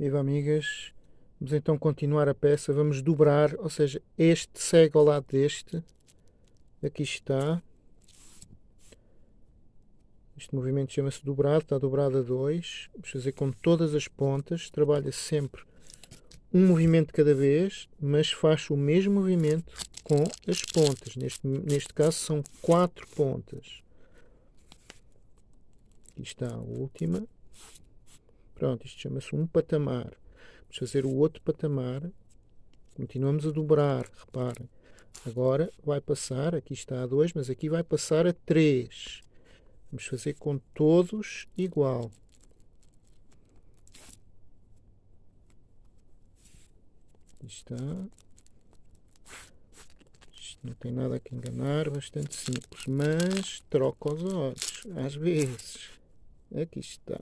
Viva amigas, vamos então continuar a peça, vamos dobrar, ou seja, este segue ao lado deste, aqui está, este movimento chama-se dobrado, está dobrado a 2, vamos fazer com todas as pontas, trabalha sempre um movimento cada vez, mas faz o mesmo movimento com as pontas, neste, neste caso são quatro pontas. Aqui está a última, Pronto, isto chama-se um patamar. Vamos fazer o outro patamar. Continuamos a dobrar, reparem. Agora vai passar, aqui está a 2, mas aqui vai passar a 3. Vamos fazer com todos igual. Aqui está. Isto não tem nada a que enganar, bastante simples, mas troca os olhos, às vezes. Aqui está.